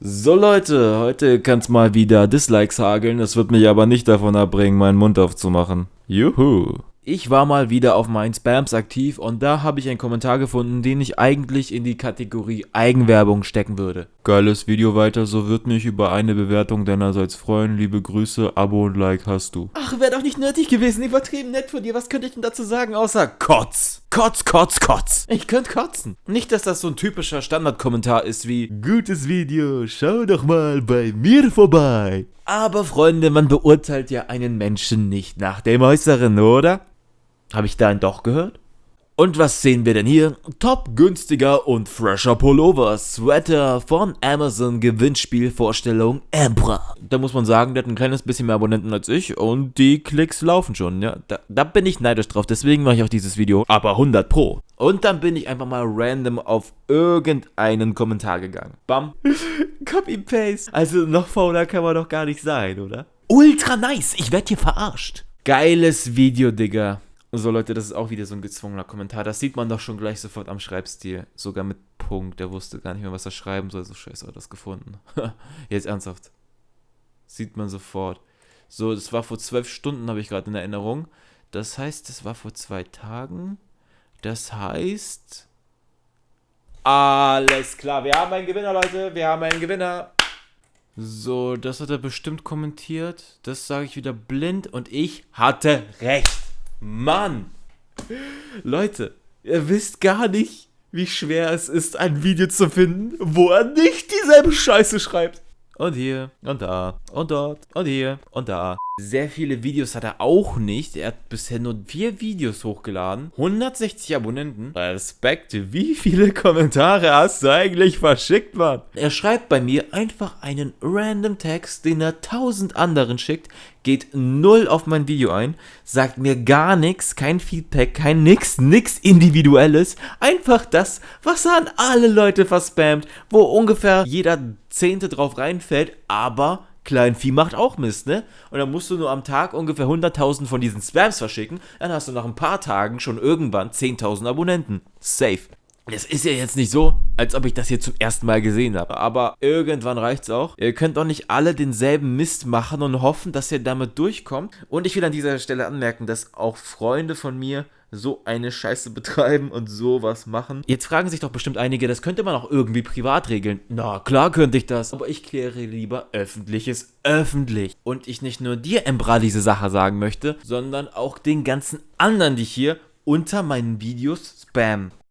So Leute, heute kann es mal wieder Dislikes hageln, das wird mich aber nicht davon abbringen, meinen Mund aufzumachen. Juhu. Ich war mal wieder auf meinen Spams aktiv und da habe ich einen Kommentar gefunden, den ich eigentlich in die Kategorie Eigenwerbung stecken würde. Geiles Video weiter, so wird mich über eine Bewertung deinerseits freuen. Liebe Grüße, Abo und Like hast du. Ach, wäre doch nicht nötig gewesen, übertrieben nett von dir. Was könnte ich denn dazu sagen, außer Kotz? Kotz, Kotz, Kotz. Ich könnte kotzen. Nicht, dass das so ein typischer Standardkommentar ist wie Gutes Video, schau doch mal bei mir vorbei. Aber Freunde, man beurteilt ja einen Menschen nicht nach dem Äußeren, oder? Habe ich da einen doch gehört? Und was sehen wir denn hier? Top günstiger und fresher Pullover, Sweater von Amazon Gewinnspielvorstellung Emperor. Da muss man sagen, der hat ein kleines bisschen mehr Abonnenten als ich und die Klicks laufen schon, ja. Da, da bin ich neidisch drauf, deswegen mache ich auch dieses Video, aber 100 pro. Und dann bin ich einfach mal random auf irgendeinen Kommentar gegangen. Bam. Copy-Paste. Also noch fauler kann man doch gar nicht sein, oder? Ultra nice, ich werde hier verarscht. Geiles Video, Digga. So Leute, das ist auch wieder so ein gezwungener Kommentar. Das sieht man doch schon gleich sofort am Schreibstil. Sogar mit Punkt. Der wusste gar nicht mehr, was er schreiben soll. So scheiße hat er das gefunden. Jetzt ernsthaft. Sieht man sofort. So, das war vor zwölf Stunden, habe ich gerade in Erinnerung. Das heißt, das war vor zwei Tagen. Das heißt... Alles klar, wir haben einen Gewinner, Leute. Wir haben einen Gewinner. So, das hat er bestimmt kommentiert. Das sage ich wieder blind und ich hatte recht. Mann! Leute, ihr wisst gar nicht, wie schwer es ist, ein Video zu finden, wo er nicht dieselbe Scheiße schreibt. Und hier, und da, und dort, und hier, und da. Sehr viele Videos hat er auch nicht. Er hat bisher nur vier Videos hochgeladen. 160 Abonnenten. Respekt, wie viele Kommentare hast du eigentlich verschickt, Mann? Er schreibt bei mir einfach einen random Text, den er tausend anderen schickt, geht null auf mein Video ein, sagt mir gar nichts, kein Feedback, kein nix, nix Individuelles. Einfach das, was er an alle Leute verspammt, wo ungefähr jeder Zehnte drauf reinfällt, aber Kleinvieh macht auch Mist, ne? Und dann musst du nur am Tag ungefähr 100.000 von diesen Spams verschicken, dann hast du nach ein paar Tagen schon irgendwann 10.000 Abonnenten. Safe. Es ist ja jetzt nicht so, als ob ich das hier zum ersten Mal gesehen habe, aber irgendwann reicht's auch. Ihr könnt doch nicht alle denselben Mist machen und hoffen, dass ihr damit durchkommt. Und ich will an dieser Stelle anmerken, dass auch Freunde von mir so eine Scheiße betreiben und sowas machen. Jetzt fragen sich doch bestimmt einige, das könnte man auch irgendwie privat regeln. Na, klar könnte ich das, aber ich kläre lieber Öffentliches öffentlich. Und ich nicht nur dir, Embra, diese Sache sagen möchte, sondern auch den ganzen anderen, die hier unter meinen Videos spammen.